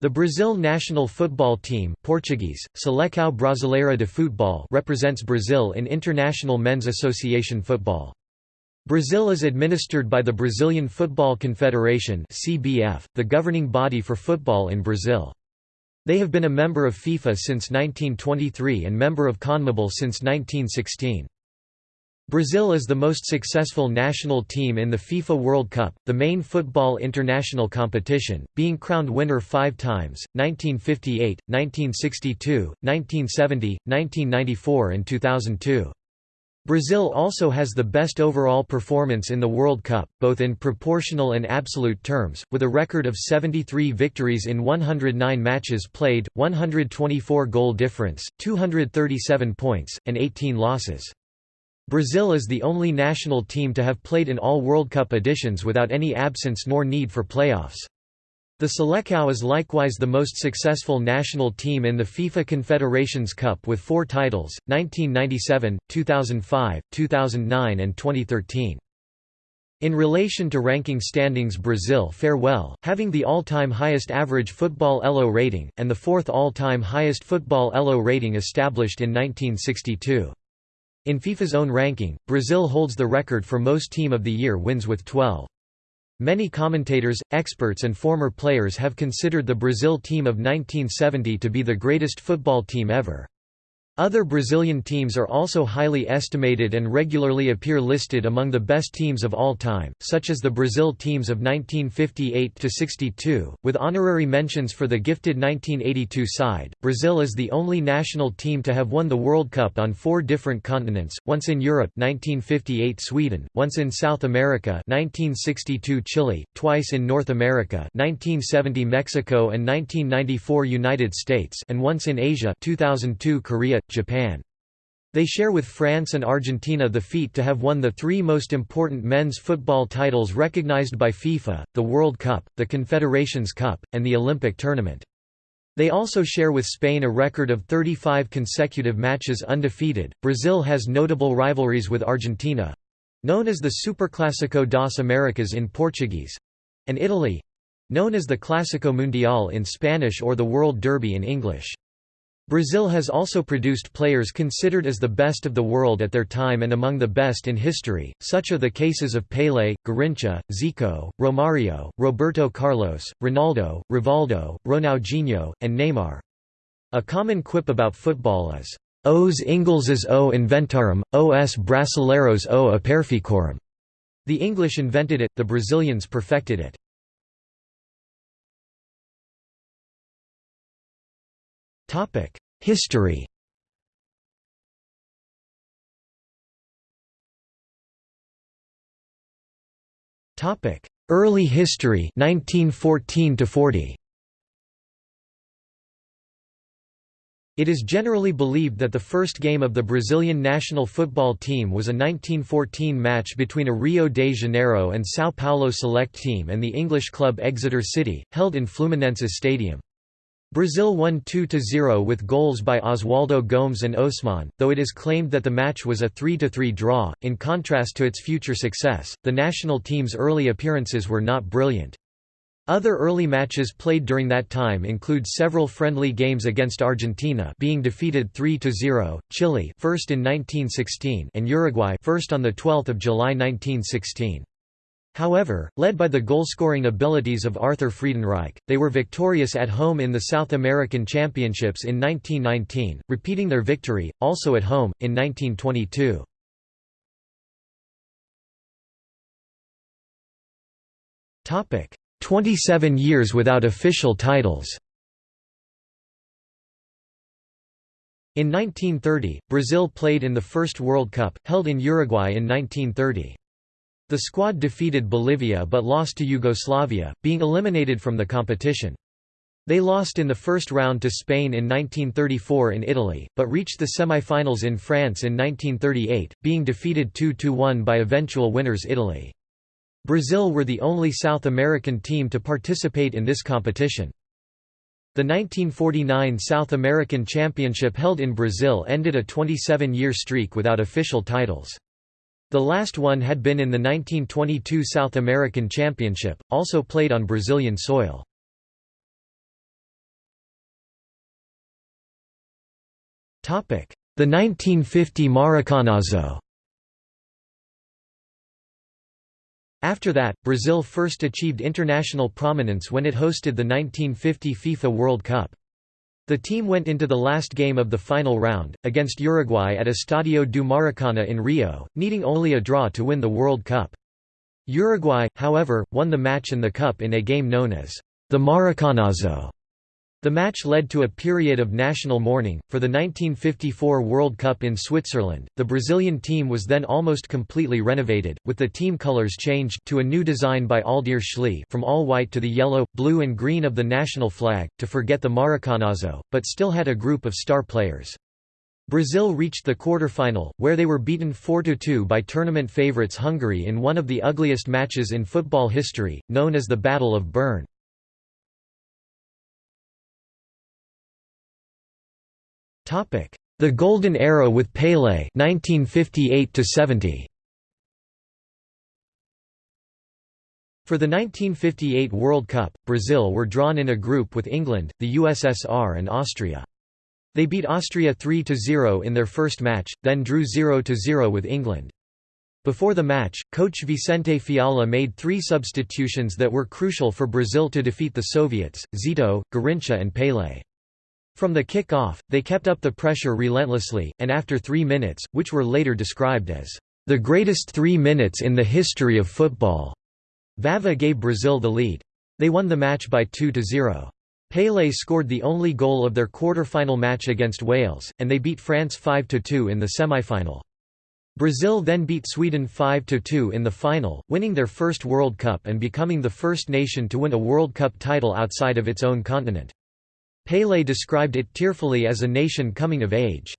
The Brazil national football team Portuguese, Seleção Brasileira de Futebol represents Brazil in international men's association football. Brazil is administered by the Brazilian Football Confederation CBF, the governing body for football in Brazil. They have been a member of FIFA since 1923 and member of CONMEBOL since 1916. Brazil is the most successful national team in the FIFA World Cup, the main football international competition, being crowned winner five times, 1958, 1962, 1970, 1994 and 2002. Brazil also has the best overall performance in the World Cup, both in proportional and absolute terms, with a record of 73 victories in 109 matches played, 124 goal difference, 237 points, and 18 losses. Brazil is the only national team to have played in all World Cup editions without any absence nor need for playoffs. The Seleção is likewise the most successful national team in the FIFA Confederations Cup with four titles, 1997, 2005, 2009 and 2013. In relation to ranking standings Brazil fare well, having the all-time highest average football ELO rating, and the fourth all-time highest football ELO rating established in 1962. In FIFA's own ranking, Brazil holds the record for most Team of the Year wins with 12. Many commentators, experts and former players have considered the Brazil team of 1970 to be the greatest football team ever. Other Brazilian teams are also highly estimated and regularly appear listed among the best teams of all time, such as the Brazil teams of 1958–62, with honorary mentions for the gifted 1982 side. Brazil is the only national team to have won the World Cup on four different continents, once in Europe 1958 Sweden, once in South America 1962 Chile, twice in North America 1970 Mexico and 1994 United States and once in Asia 2002 Korea, Japan. They share with France and Argentina the feat to have won the three most important men's football titles recognized by FIFA, the World Cup, the Confederations Cup, and the Olympic tournament. They also share with Spain a record of 35 consecutive matches undefeated. Brazil has notable rivalries with Argentina known as the Superclásico das Américas in Portuguese and Italy known as the Clásico Mundial in Spanish or the World Derby in English. Brazil has also produced players considered as the best of the world at their time and among the best in history, such are the cases of Pelé, Garrincha, Zico, Romario, Roberto Carlos, Ronaldo, Rivaldo, Ronaldinho, and Neymar. A common quip about football is, Os ingleses o inventaram, os brasileiros o aperficoram. The English invented it, the Brazilians perfected it. History Topic: Early history 1914 to 40 It is generally believed that the first game of the Brazilian national football team was a 1914 match between a Rio de Janeiro and São Paulo select team and the English club Exeter City, held in Fluminense Stadium. Brazil won 2–0 with goals by Oswaldo Gomes and Osman, though it is claimed that the match was a 3–3 draw. In contrast to its future success, the national team's early appearances were not brilliant. Other early matches played during that time include several friendly games against Argentina being defeated 3–0, Chile first in 1916 and Uruguay first on the 12th of July 1916. However, led by the goal-scoring abilities of Arthur Friedenreich, they were victorious at home in the South American Championships in 1919, repeating their victory, also at home, in 1922. Topic: 27 years without official titles. In 1930, Brazil played in the first World Cup, held in Uruguay in 1930. The squad defeated Bolivia but lost to Yugoslavia, being eliminated from the competition. They lost in the first round to Spain in 1934 in Italy, but reached the semi-finals in France in 1938, being defeated 2–1 by eventual winners Italy. Brazil were the only South American team to participate in this competition. The 1949 South American Championship held in Brazil ended a 27-year streak without official titles. The last one had been in the 1922 South American Championship, also played on Brazilian soil. The 1950 Maracanazo After that, Brazil first achieved international prominence when it hosted the 1950 FIFA World Cup. The team went into the last game of the final round, against Uruguay at Estadio do Maracana in Rio, needing only a draw to win the World Cup. Uruguay, however, won the match and the cup in a game known as the Maracanazo. The match led to a period of national mourning. For the 1954 World Cup in Switzerland, the Brazilian team was then almost completely renovated, with the team colors changed to a new design by Aldir Schlee from all white to the yellow, blue and green of the national flag, to forget the Maracanazo, but still had a group of star players. Brazil reached the quarter-final, where they were beaten 4–2 by tournament favourites Hungary in one of the ugliest matches in football history, known as the Battle of Bern. The Golden Era with Pelé 1958 70. For the 1958 World Cup, Brazil were drawn in a group with England, the USSR and Austria. They beat Austria 3–0 in their first match, then drew 0–0 with England. Before the match, coach Vicente Feola made three substitutions that were crucial for Brazil to defeat the Soviets, Zito, Garrincha and Pelé. From the kick-off, they kept up the pressure relentlessly, and after three minutes, which were later described as the greatest three minutes in the history of football, Vava gave Brazil the lead. They won the match by 2–0. Pelé scored the only goal of their quarter-final match against Wales, and they beat France 5–2 in the semi-final. Brazil then beat Sweden 5–2 in the final, winning their first World Cup and becoming the first nation to win a World Cup title outside of its own continent. Pelé described it tearfully as a nation coming of age.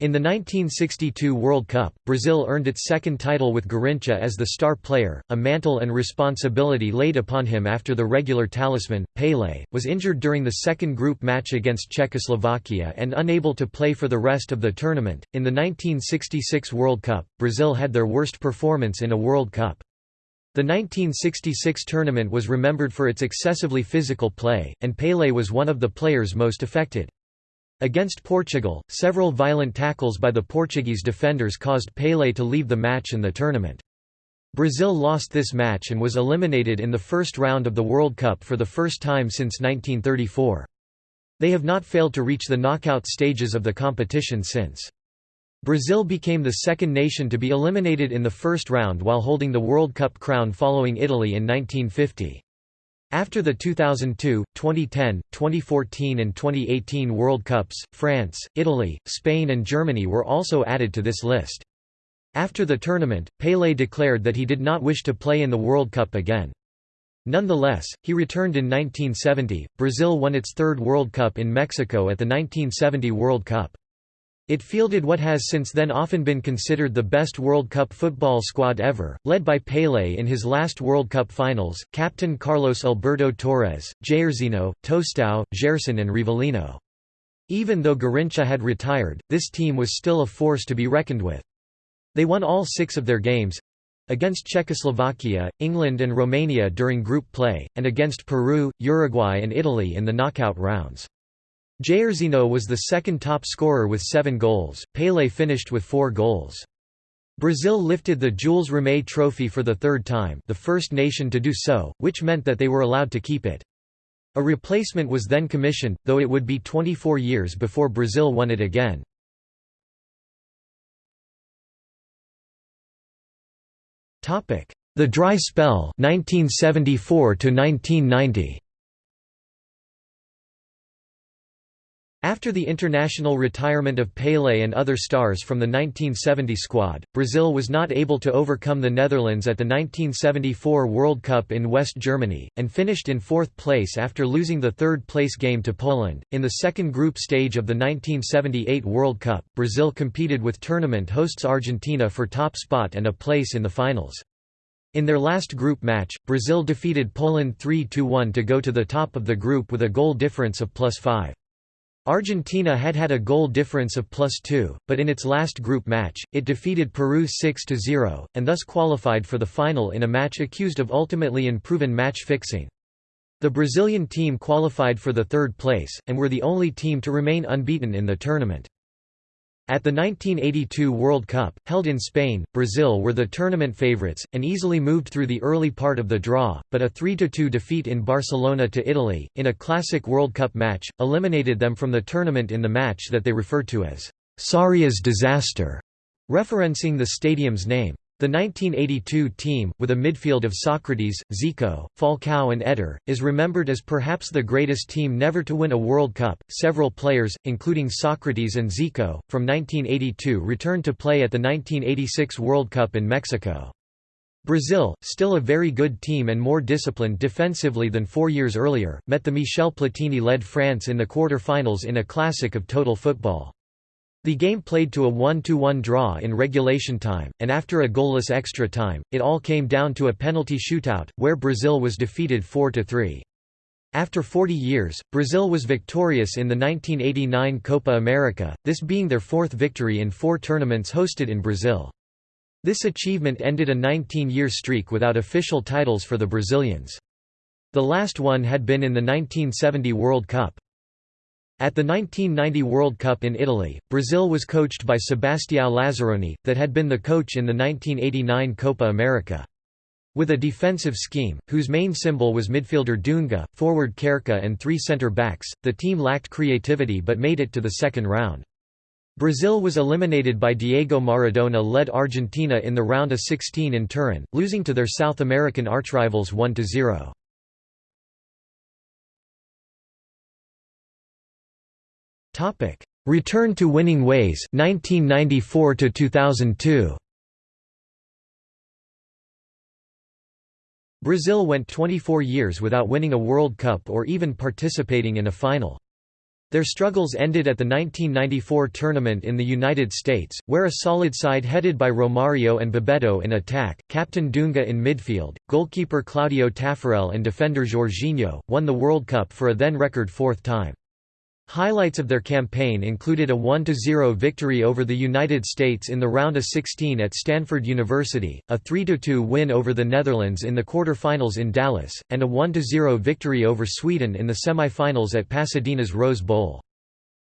In the 1962 World Cup, Brazil earned its second title with Garrincha as the star player, a mantle and responsibility laid upon him after the regular talisman, Pelé, was injured during the second group match against Czechoslovakia and unable to play for the rest of the tournament. In the 1966 World Cup, Brazil had their worst performance in a World Cup. The 1966 tournament was remembered for its excessively physical play, and Pelé was one of the players most affected. Against Portugal, several violent tackles by the Portuguese defenders caused Pelé to leave the match and the tournament. Brazil lost this match and was eliminated in the first round of the World Cup for the first time since 1934. They have not failed to reach the knockout stages of the competition since. Brazil became the second nation to be eliminated in the first round while holding the World Cup crown following Italy in 1950. After the 2002, 2010, 2014 and 2018 World Cups, France, Italy, Spain and Germany were also added to this list. After the tournament, Pelé declared that he did not wish to play in the World Cup again. Nonetheless, he returned in 1970. Brazil won its third World Cup in Mexico at the 1970 World Cup. It fielded what has since then often been considered the best World Cup football squad ever, led by Pelé in his last World Cup finals, captain Carlos Alberto Torres, Jairzinho, Tostão, Gerson and Rivellino. Even though Garrincha had retired, this team was still a force to be reckoned with. They won all six of their games—against Czechoslovakia, England and Romania during group play, and against Peru, Uruguay and Italy in the knockout rounds. Jairzinho was the second top scorer with seven goals, Pelé finished with four goals. Brazil lifted the Jules Rimet Trophy for the third time the first nation to do so, which meant that they were allowed to keep it. A replacement was then commissioned, though it would be 24 years before Brazil won it again. The dry spell 1974 to 1990. After the international retirement of Pelé and other stars from the 1970 squad, Brazil was not able to overcome the Netherlands at the 1974 World Cup in West Germany, and finished in fourth place after losing the third place game to Poland. In the second group stage of the 1978 World Cup, Brazil competed with tournament hosts Argentina for top spot and a place in the finals. In their last group match, Brazil defeated Poland 3–1 to go to the top of the group with a goal difference of plus 5. Argentina had had a goal difference of plus 2, but in its last group match, it defeated Peru 6–0, and thus qualified for the final in a match accused of ultimately unproven match fixing. The Brazilian team qualified for the third place, and were the only team to remain unbeaten in the tournament. At the 1982 World Cup, held in Spain, Brazil were the tournament favourites, and easily moved through the early part of the draw, but a 3–2 defeat in Barcelona to Italy, in a classic World Cup match, eliminated them from the tournament in the match that they refer to as Sarria's disaster, referencing the stadium's name. The 1982 team, with a midfield of Socrates, Zico, Falcao, and Eder, is remembered as perhaps the greatest team never to win a World Cup. Several players, including Socrates and Zico, from 1982 returned to play at the 1986 World Cup in Mexico. Brazil, still a very good team and more disciplined defensively than four years earlier, met the Michel Platini-led France in the quarter-finals in a classic of total football. The game played to a 1–1 draw in regulation time, and after a goalless extra time, it all came down to a penalty shootout, where Brazil was defeated 4–3. After 40 years, Brazil was victorious in the 1989 Copa America, this being their fourth victory in four tournaments hosted in Brazil. This achievement ended a 19-year streak without official titles for the Brazilians. The last one had been in the 1970 World Cup. At the 1990 World Cup in Italy, Brazil was coached by Sebastião Lazzaroni, that had been the coach in the 1989 Copa America. With a defensive scheme, whose main symbol was midfielder Dunga, forward Careca and three centre-backs, the team lacked creativity but made it to the second round. Brazil was eliminated by Diego Maradona-led Argentina in the round of 16 in Turin, losing to their South American archrivals 1–0. Topic: Return to winning ways 1994 to 2002. Brazil went 24 years without winning a World Cup or even participating in a final. Their struggles ended at the 1994 tournament in the United States, where a solid side headed by Romario and Bebeto in attack, captain Dunga in midfield, goalkeeper Claudio Taffarel and defender Jorginho, won the World Cup for a then record fourth time. Highlights of their campaign included a 1–0 victory over the United States in the round of 16 at Stanford University, a 3–2 win over the Netherlands in the quarter-finals in Dallas, and a 1–0 victory over Sweden in the semi-finals at Pasadena's Rose Bowl.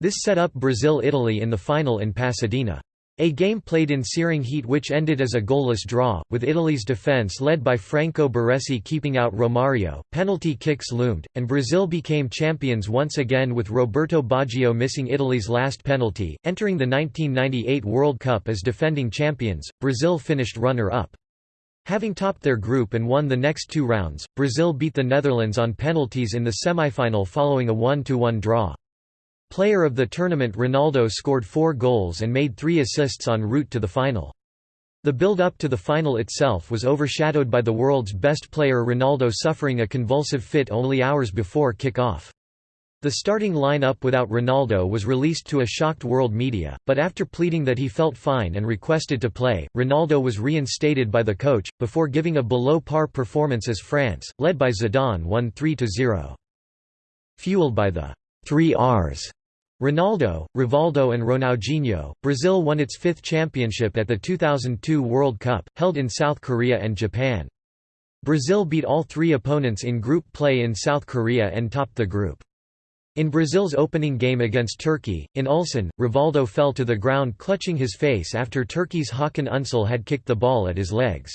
This set up Brazil-Italy in the final in Pasadena. A game played in searing heat which ended as a goalless draw, with Italy's defence led by Franco Baresi keeping out Romario, penalty kicks loomed, and Brazil became champions once again with Roberto Baggio missing Italy's last penalty. Entering the 1998 World Cup as defending champions, Brazil finished runner-up. Having topped their group and won the next two rounds, Brazil beat the Netherlands on penalties in the semi-final following a 1–1 draw. Player of the tournament Ronaldo scored four goals and made three assists en route to the final. The build-up to the final itself was overshadowed by the world's best player Ronaldo suffering a convulsive fit only hours before kick-off. The starting line-up without Ronaldo was released to a shocked world media, but after pleading that he felt fine and requested to play, Ronaldo was reinstated by the coach, before giving a below-par performance as France, led by Zidane won 3–0. Fueled by the three Rs Ronaldo, Rivaldo and Ronaldinho, Brazil won its fifth championship at the 2002 World Cup, held in South Korea and Japan. Brazil beat all three opponents in group play in South Korea and topped the group. In Brazil's opening game against Turkey, in Ulsan, Rivaldo fell to the ground clutching his face after Turkey's Hakan Ünsal had kicked the ball at his legs.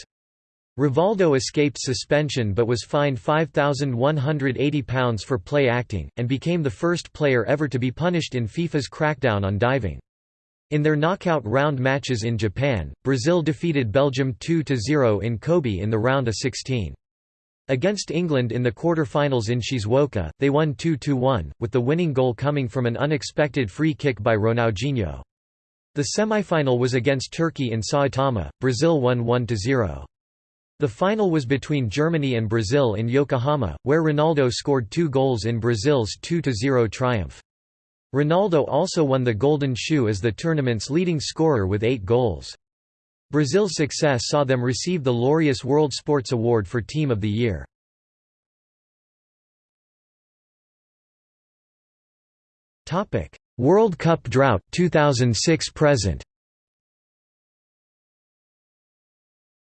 Rivaldo escaped suspension but was fined £5,180 for play acting, and became the first player ever to be punished in FIFA's crackdown on diving. In their knockout round matches in Japan, Brazil defeated Belgium 2–0 in Kobe in the round of 16. Against England in the quarter-finals in Shizuoka, they won 2–1, with the winning goal coming from an unexpected free kick by Ronaldinho. The semi-final was against Turkey in Saitama, Brazil won 1–0. The final was between Germany and Brazil in Yokohama, where Ronaldo scored two goals in Brazil's 2–0 triumph. Ronaldo also won the Golden Shoe as the tournament's leading scorer with eight goals. Brazil's success saw them receive the Laureus World Sports Award for Team of the Year. World Cup drought 2006 present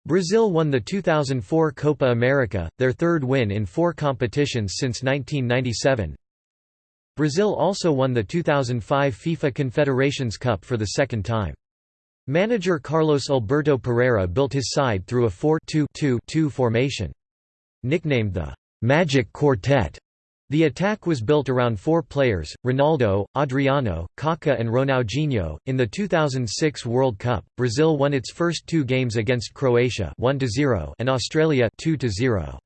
Brazil won the 2004 Copa America, their third win in four competitions since 1997. Brazil also won the 2005 FIFA Confederations Cup for the second time. Manager Carlos Alberto Parreira built his side through a 4-2-2-2 formation. Nicknamed the «Magic Quartet», the attack was built around four players, Ronaldo, Adriano, Kaká and Ronaldinho. In the 2006 World Cup, Brazil won its first two games against Croatia 1-0 and Australia 2-0.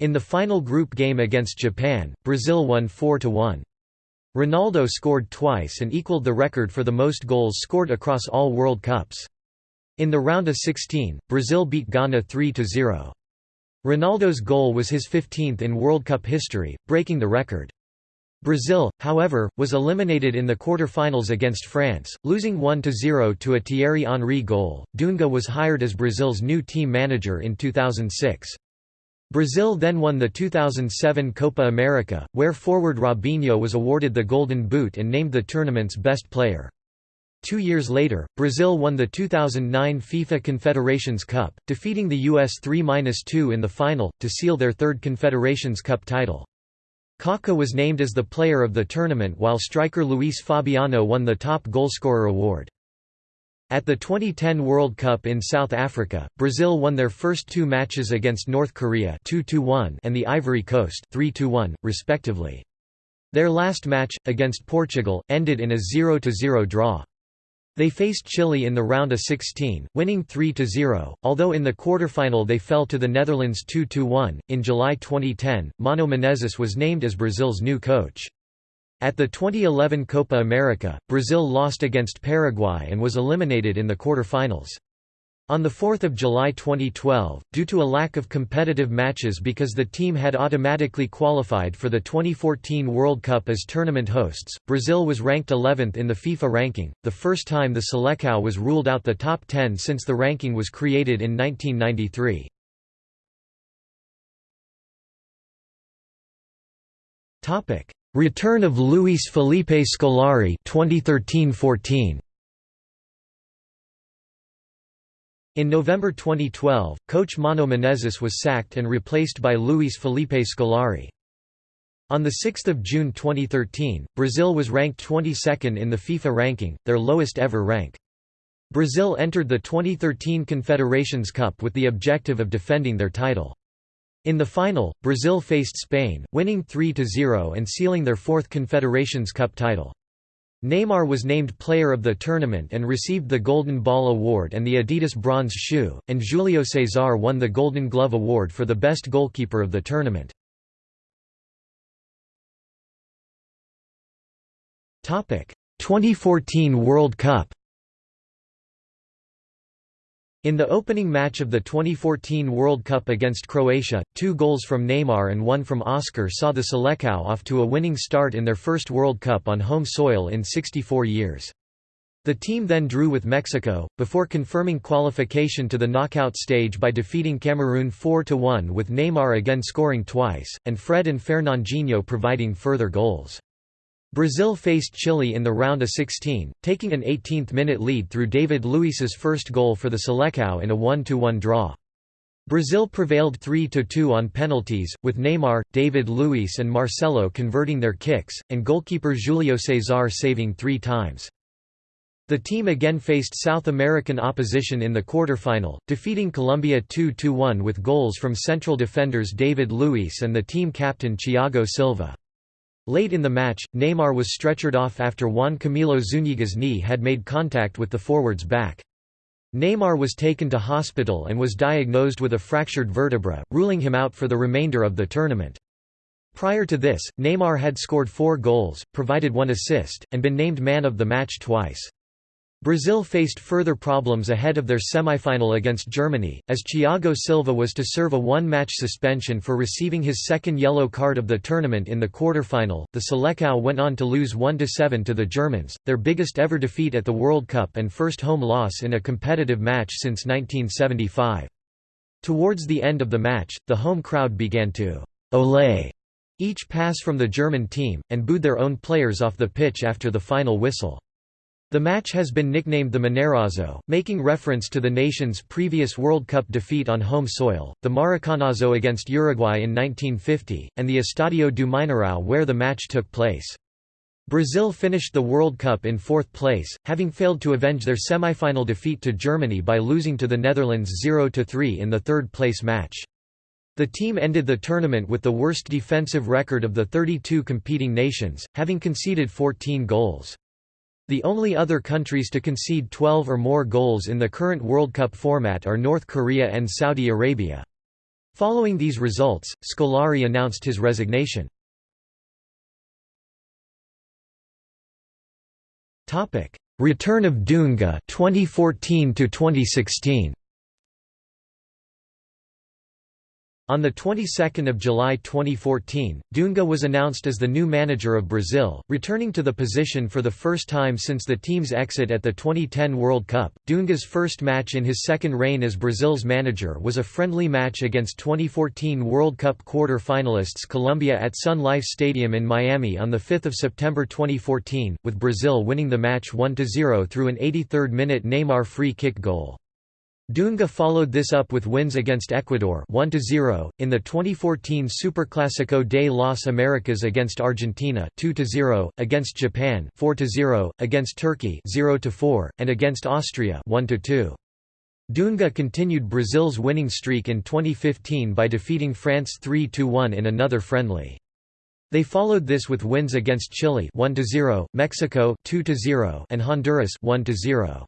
In the final group game against Japan, Brazil won 4-1. Ronaldo scored twice and equaled the record for the most goals scored across all World Cups. In the round of 16, Brazil beat Ghana 3-0. Ronaldo's goal was his 15th in World Cup history, breaking the record. Brazil, however, was eliminated in the quarter-finals against France, losing 1–0 to a Thierry Henry goal. Dunga was hired as Brazil's new team manager in 2006. Brazil then won the 2007 Copa America, where forward Robinho was awarded the Golden Boot and named the tournament's best player. Two years later, Brazil won the 2009 FIFA Confederations Cup, defeating the US 3–2 in the final, to seal their third Confederations Cup title. Kaká was named as the player of the tournament while striker Luis Fabiano won the top goalscorer award. At the 2010 World Cup in South Africa, Brazil won their first two matches against North Korea 2 and the Ivory Coast 3 respectively. Their last match, against Portugal, ended in a 0–0 draw. They faced Chile in the round of 16, winning 3–0, although in the quarterfinal they fell to the Netherlands 2–1. In July 2010, Mano Menezes was named as Brazil's new coach. At the 2011 Copa America, Brazil lost against Paraguay and was eliminated in the quarterfinals. On 4 July 2012, due to a lack of competitive matches because the team had automatically qualified for the 2014 World Cup as tournament hosts, Brazil was ranked 11th in the FIFA ranking, the first time the Selecao was ruled out the top 10 since the ranking was created in 1993. Return of Luis Felipe Scolari 2013-14 In November 2012, coach Mano Menezes was sacked and replaced by Luis Felipe Scolari. On 6 June 2013, Brazil was ranked 22nd in the FIFA ranking, their lowest ever rank. Brazil entered the 2013 Confederations Cup with the objective of defending their title. In the final, Brazil faced Spain, winning 3–0 and sealing their fourth Confederations Cup title. Neymar was named player of the tournament and received the Golden Ball Award and the Adidas Bronze Shoe, and Julio Cesar won the Golden Glove Award for the best goalkeeper of the tournament. Topic: 2014 World Cup in the opening match of the 2014 World Cup against Croatia, two goals from Neymar and one from Oscar saw the Selecao off to a winning start in their first World Cup on home soil in 64 years. The team then drew with Mexico, before confirming qualification to the knockout stage by defeating Cameroon 4–1 with Neymar again scoring twice, and Fred and Fernandinho providing further goals. Brazil faced Chile in the round of 16, taking an 18th-minute lead through David Luiz's first goal for the Selecao in a 1–1 draw. Brazil prevailed 3–2 on penalties, with Neymar, David Luiz and Marcelo converting their kicks, and goalkeeper Julio Cesar saving three times. The team again faced South American opposition in the quarterfinal, defeating Colombia 2–1 with goals from central defenders David Luiz and the team captain Thiago Silva. Late in the match, Neymar was stretchered off after Juan Camilo Zúñiga's knee had made contact with the forward's back. Neymar was taken to hospital and was diagnosed with a fractured vertebra, ruling him out for the remainder of the tournament. Prior to this, Neymar had scored four goals, provided one assist, and been named man of the match twice. Brazil faced further problems ahead of their semifinal against Germany, as Thiago Silva was to serve a one-match suspension for receiving his second yellow card of the tournament in the quarter-final. The Selecao went on to lose 1–7 to the Germans, their biggest ever defeat at the World Cup and first home loss in a competitive match since 1975. Towards the end of the match, the home crowd began to «ole» each pass from the German team, and booed their own players off the pitch after the final whistle. The match has been nicknamed the Mineirazo, making reference to the nation's previous World Cup defeat on home soil, the Maracanazo against Uruguay in 1950, and the Estadio do Mineirão where the match took place. Brazil finished the World Cup in fourth place, having failed to avenge their semi-final defeat to Germany by losing to the Netherlands 0–3 in the third-place match. The team ended the tournament with the worst defensive record of the 32 competing nations, having conceded 14 goals. The only other countries to concede 12 or more goals in the current World Cup format are North Korea and Saudi Arabia. Following these results, Scolari announced his resignation. Return of Dunga 2014 to 2016 On the 22nd of July 2014, Dunga was announced as the new manager of Brazil, returning to the position for the first time since the team's exit at the 2010 World Cup. Dunga's first match in his second reign as Brazil's manager was a friendly match against 2014 World Cup quarter-finalists Colombia at Sun Life Stadium in Miami on the 5th of September 2014, with Brazil winning the match 1-0 through an 83rd-minute Neymar free kick goal. Dunga followed this up with wins against Ecuador 1-0, in the 2014 Superclásico de las Americas against Argentina 2-0, against Japan 4-0, against Turkey 0-4, and against Austria 1-2. Dunga continued Brazil's winning streak in 2015 by defeating France 3-1 in another friendly. They followed this with wins against Chile 1-0, Mexico 2-0, and Honduras 1-0.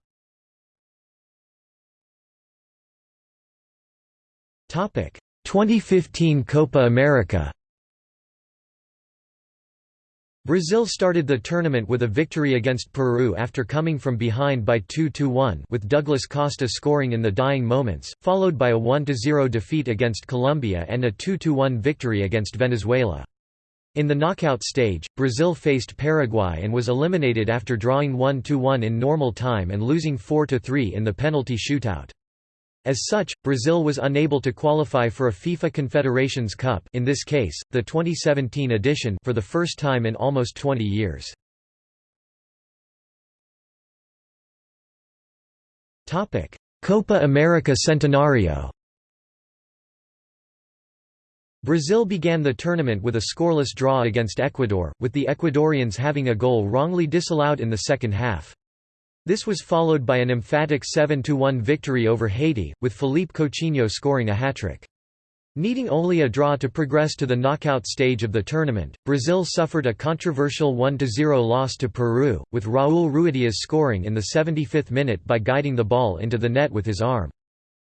2015 Copa America. Brazil started the tournament with a victory against Peru after coming from behind by 2–1 with Douglas Costa scoring in the dying moments, followed by a 1–0 defeat against Colombia and a 2–1 victory against Venezuela. In the knockout stage, Brazil faced Paraguay and was eliminated after drawing 1–1 in normal time and losing 4–3 in the penalty shootout. As such, Brazil was unable to qualify for a FIFA Confederations Cup in this case, the 2017 edition for the first time in almost 20 years. Copa America Centenario Brazil began the tournament with a scoreless draw against Ecuador, with the Ecuadorians having a goal wrongly disallowed in the second half. This was followed by an emphatic 7–1 victory over Haiti, with Philippe Coutinho scoring a hat-trick. Needing only a draw to progress to the knockout stage of the tournament, Brazil suffered a controversial 1–0 loss to Peru, with Raul Ruidiaz scoring in the 75th minute by guiding the ball into the net with his arm.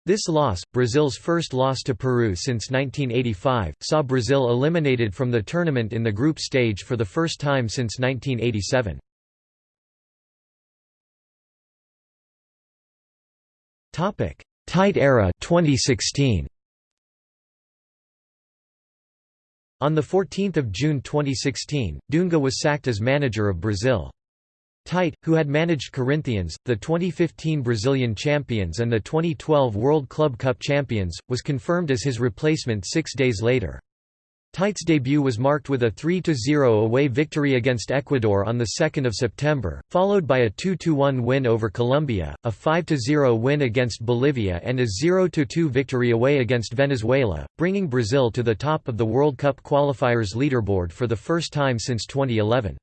This loss, Brazil's first loss to Peru since 1985, saw Brazil eliminated from the tournament in the group stage for the first time since 1987. Topic: Tite era 2016. On 14 June 2016, Dunga was sacked as manager of Brazil. Tite, who had managed Corinthians, the 2015 Brazilian champions and the 2012 World Club Cup champions, was confirmed as his replacement six days later. Tite's debut was marked with a 3–0 away victory against Ecuador on 2 September, followed by a 2–1 win over Colombia, a 5–0 win against Bolivia and a 0–2 victory away against Venezuela, bringing Brazil to the top of the World Cup qualifiers leaderboard for the first time since 2011.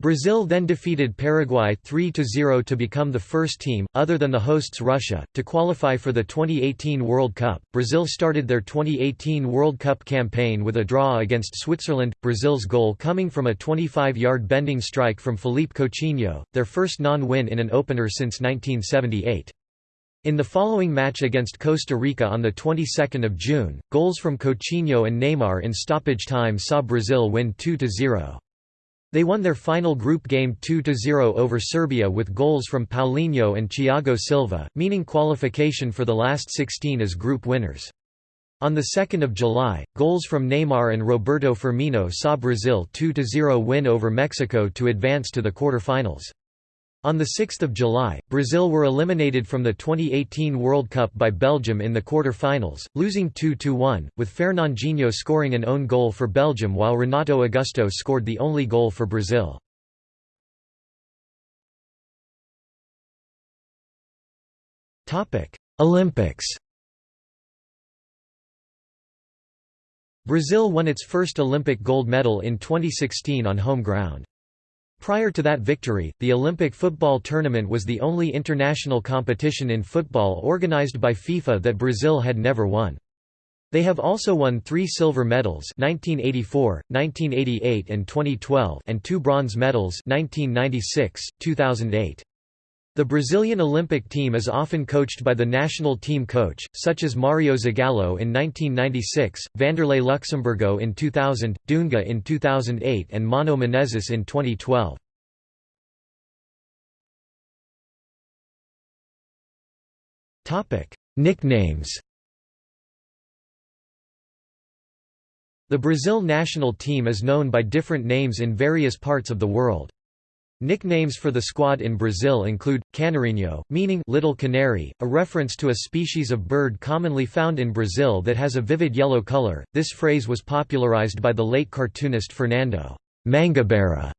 Brazil then defeated Paraguay 3–0 to become the first team, other than the hosts Russia, to qualify for the 2018 World Cup. Brazil started their 2018 World Cup campaign with a draw against Switzerland, Brazil's goal coming from a 25-yard bending strike from Philippe Coutinho, their first non-win in an opener since 1978. In the following match against Costa Rica on the 22nd of June, goals from Coutinho and Neymar in stoppage time saw Brazil win 2–0. They won their final group game 2–0 over Serbia with goals from Paulinho and Thiago Silva, meaning qualification for the last 16 as group winners. On 2 July, goals from Neymar and Roberto Firmino saw Brazil 2–0 win over Mexico to advance to the quarter-finals. On 6 July, Brazil were eliminated from the 2018 World Cup by Belgium in the quarter-finals, losing 2–1, with Fernandinho scoring an own goal for Belgium while Renato Augusto scored the only goal for Brazil. Olympics Brazil won its first Olympic gold medal in 2016 on home ground. Prior to that victory, the Olympic football tournament was the only international competition in football organized by FIFA that Brazil had never won. They have also won three silver medals 1984, 1988 and 2012 and two bronze medals 1996, 2008. The Brazilian Olympic team is often coached by the national team coach, such as Mario Zagallo in 1996, Vanderlei Luxemburgo in 2000, Dunga in 2008 and Mano Menezes in 2012. Nicknames The Brazil national team is known by different names in various parts of the world. Nicknames for the squad in Brazil include, canarinho, meaning little canary, a reference to a species of bird commonly found in Brazil that has a vivid yellow color. This phrase was popularized by the late cartoonist Fernando Mangabeira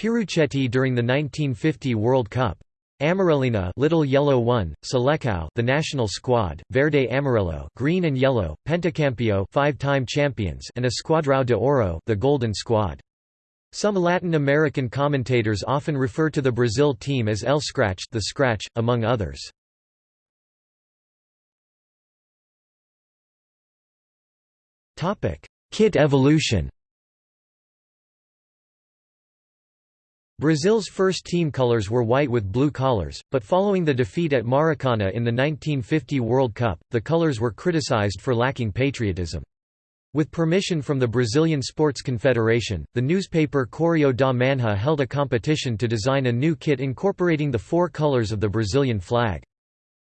Pieruccetti during the 1950 World Cup. Amarelinha Little Yellow One, Selecao the national squad, Verde Amarelo Green and Yellow, Pentacampeão five-time champions and Esquadrão de Ouro the Golden Squad. Some Latin American commentators often refer to the Brazil team as El Scratch, the Scratch, among others. Topic: Kit evolution. Brazil's first team colors were white with blue collars, but following the defeat at Maracana in the 1950 World Cup, the colors were criticized for lacking patriotism. With permission from the Brazilian Sports Confederation, the newspaper Correio da Manhã held a competition to design a new kit incorporating the four colors of the Brazilian flag.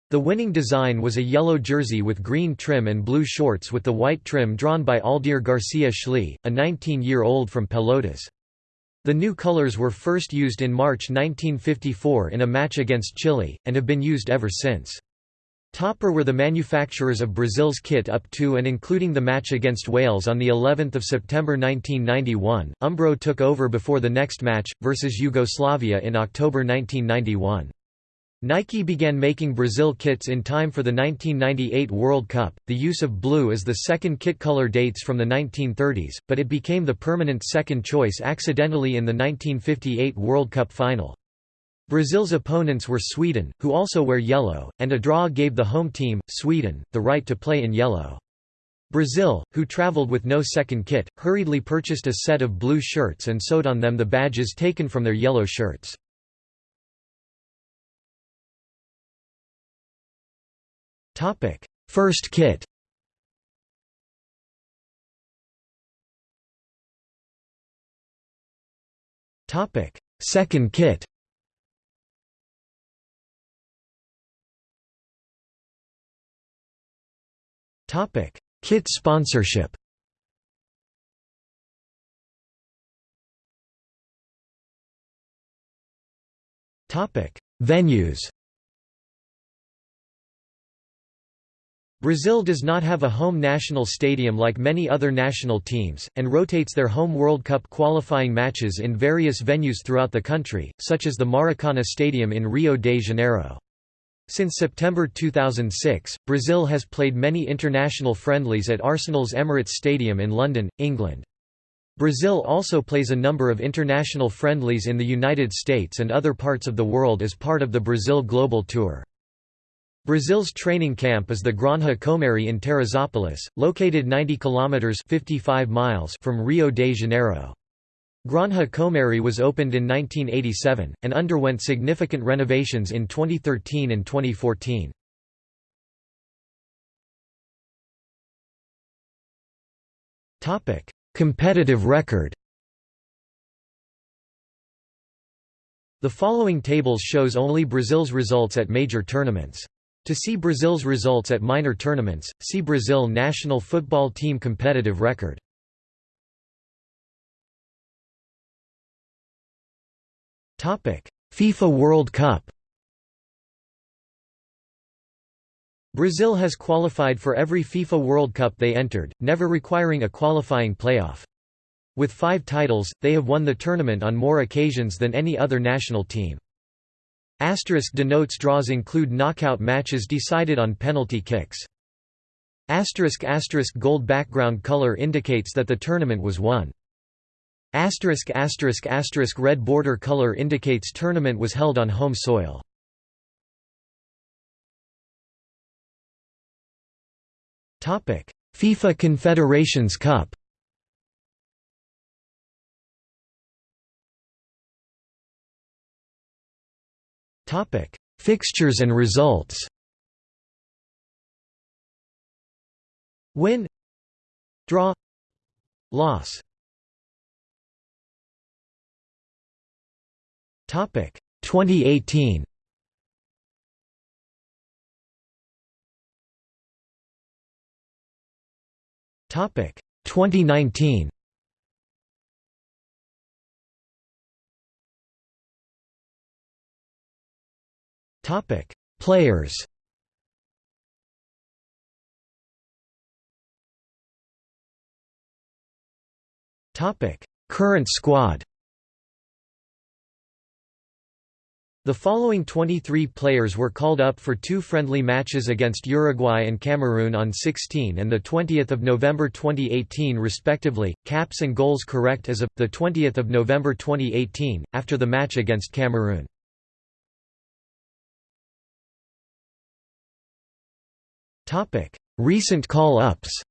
The winning design was a yellow jersey with green trim and blue shorts with the white trim drawn by Aldir Garcia Schlee, a 19-year-old from Pelotas. The new colors were first used in March 1954 in a match against Chile, and have been used ever since. Topper were the manufacturers of Brazil's kit up to and including the match against Wales on the 11th of September 1991. Umbro took over before the next match versus Yugoslavia in October 1991. Nike began making Brazil kits in time for the 1998 World Cup. The use of blue as the second kit color dates from the 1930s, but it became the permanent second choice accidentally in the 1958 World Cup final. Brazil's opponents were Sweden, who also wear yellow, and a draw gave the home team, Sweden, the right to play in yellow. Brazil, who traveled with no second kit, hurriedly purchased a set of blue shirts and sewed on them the badges taken from their yellow shirts. First kit Second kit Topic: Kit sponsorship. Topic: Venues. Brazil does not have a home national stadium like many other national teams, and rotates their home World Cup qualifying matches in various venues throughout the country, such as the Maracana Stadium in Rio de Janeiro. Since September 2006, Brazil has played many international friendlies at Arsenal's Emirates Stadium in London, England. Brazil also plays a number of international friendlies in the United States and other parts of the world as part of the Brazil Global Tour. Brazil's training camp is the Granja Comary in Teresópolis, located 90 kilometers 55 miles from Rio de Janeiro. Granja Comary was opened in 1987, and underwent significant renovations in 2013 and 2014. Competitive record The following tables shows only Brazil's results at major tournaments. To see Brazil's results at minor tournaments, see Brazil national football team competitive record. FIFA World Cup Brazil has qualified for every FIFA World Cup they entered, never requiring a qualifying playoff. With five titles, they have won the tournament on more occasions than any other national team. Asterisk denotes draws include knockout matches decided on penalty kicks. Asterisk asterisk gold background color indicates that the tournament was won. Asterisk asterisk asterisk red border color indicates tournament was held on home soil. Topic: FIFA Confederations Cup. Topic: Fixtures and results. Win Draw Loss 2018 Topic. 2019 Topic. Players. Topic. Current squad The following 23 players were called up for two friendly matches against Uruguay and Cameroon on 16 and 20 November 2018 respectively, caps and goals correct as of, 20 November 2018, after the match against Cameroon. Recent call-ups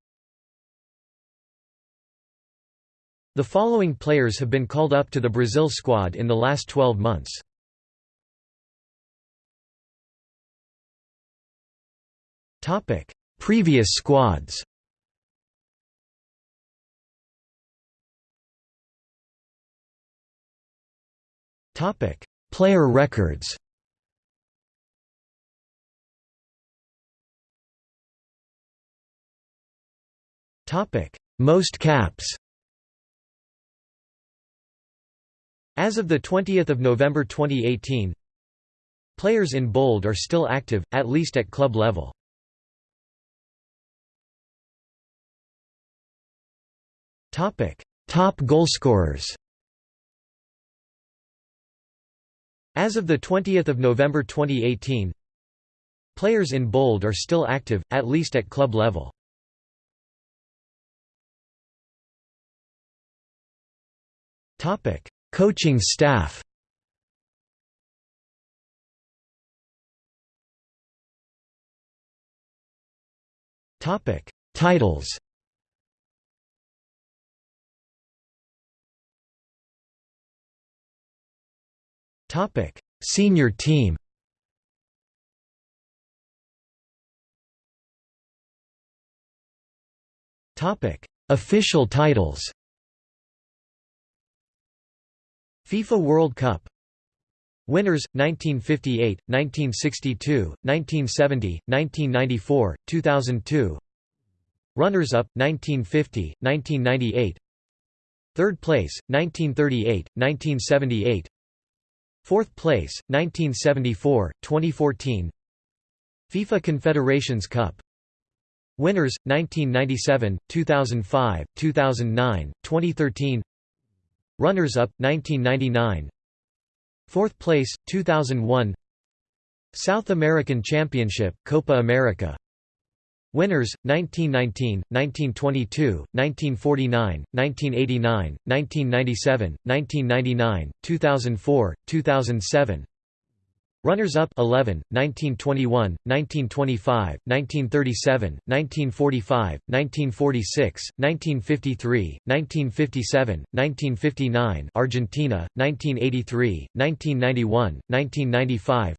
The following players have been called up to the Brazil squad in the last 12 months. Topic: Previous squads. Topic: Player records. Topic: Most caps. As of 20 November 2018, players in bold are still active, at least at club level. Topic: Top goalscorers. As of the 20th of November 2018, players in bold are still active, at least at club level. Topic: Coaching staff. Topic: Titles. Topic: Senior team. Topic: Official titles. FIFA World Cup Winners 1958, 1962, 1970, 1994, 2002 Runners-up 1950, 1998 Third place 1938, 1978 Fourth place, 1974, 2014 FIFA Confederations Cup. Winners, 1997, 2005, 2009, 2013 Runners-up, 1999 Fourth place, 2001 South American Championship, Copa America Winners 1919, 1922, 1949, 1989, 1997, 1999, 2004, 2007. Runners-up 11, 1921, 1925, 1937, 1945, 1946, 1953, 1957, 1959 Argentina, 1983, 1991, 1995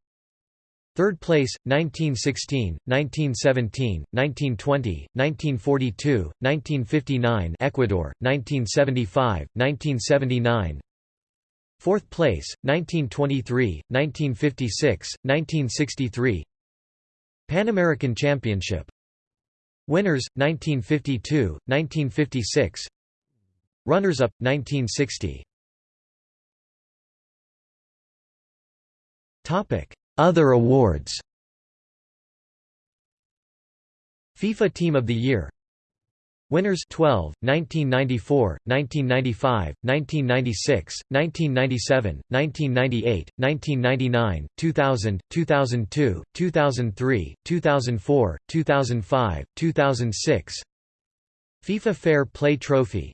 Third place, 1916, 1917, 1920, 1942, 1959 Ecuador, 1975, 1979 Fourth place, 1923, 1956, 1963 Pan American Championship. Winners, 1952, 1956 Runners-up, 1960 Topic other awards. FIFA Team of the Year. Winners 12, 1994, 1995, 1996, 1997, 1998, 1999, 2000, 2002, 2003, 2004, 2005, 2006 FIFA Fair Play Trophy.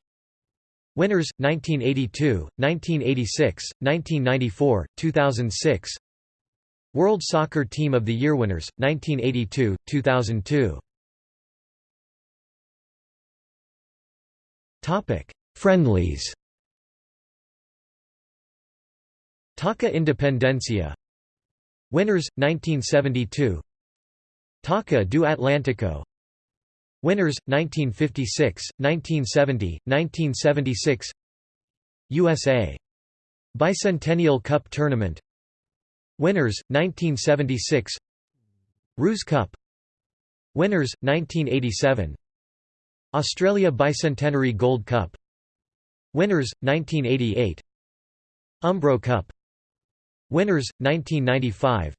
Winners 1982, 1986, 1994, 2006 World Soccer Team of the Year winners 1982, 2002 Topic: Friendlies. Taça Independencia. Winners 1972. Taça do Atlântico. Winners 1956, 1970, 1976. USA. Bicentennial Cup Tournament. Winners 1976. Rous Cup. Winners 1987. Australia Bicentenary Gold Cup. Winners, 1988 Umbro Cup. Winners, 1995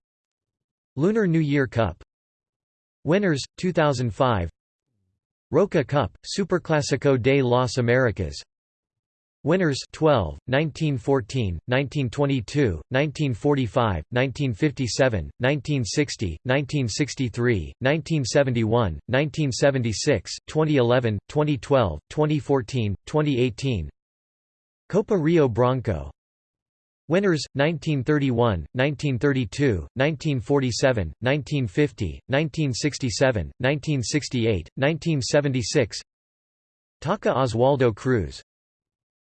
Lunar New Year Cup. Winners, 2005 Roca Cup, Superclásico de las Americas Winners 12, 1914, 1922, 1945, 1957, 1960, 1963, 1971, 1976, 2011, 2012, 2014, 2018 Copa Rio Branco. Winners 1931, 1932, 1947, 1950, 1967, 1968, 1976 Taça Oswaldo Cruz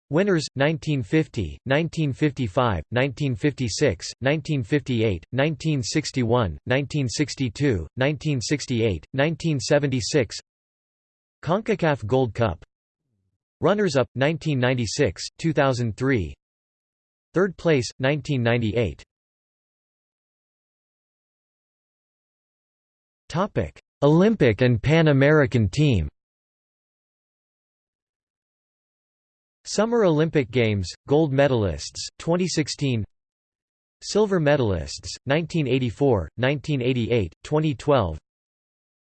Winners 1950, 1955, 1956, 1958, 1961, 1962, 1968, 1976 CONCACAF Gold Cup. Runners-up 1996, 2003 Third place 1998 Topic. Olympic and Pan American team Summer Olympic Games, gold medalists, 2016 Silver medalists, 1984, 1988, 2012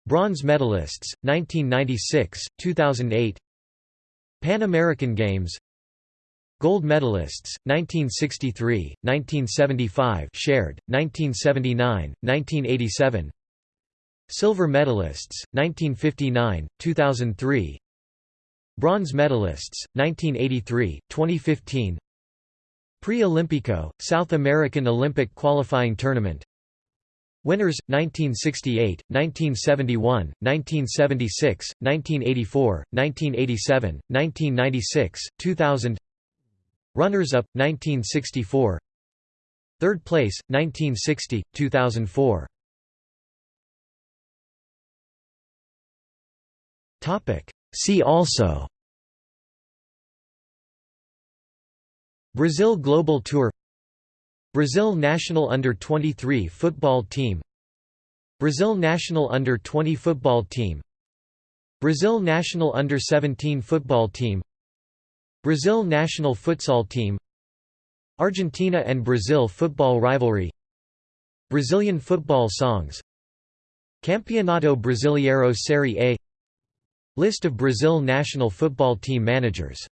Bronze medalists, 1996, 2008 Pan American Games Gold medalists, 1963, 1975 shared, 1979, 1987 Silver medalists, 1959, 2003 Bronze medalists, 1983, 2015 Pre-Olympico, South American Olympic Qualifying Tournament. Winners, 1968, 1971, 1976, 1984, 1987, 1996, 2000 Runners-up, 1964 Third place, 1960, 2004 See also Brazil Global Tour Brazil national under-23 football team Brazil national under-20 football team Brazil national under-17 football team Brazil national futsal team Argentina and Brazil football rivalry Brazilian football songs Campeonato Brasileiro Série A List of Brazil national football team managers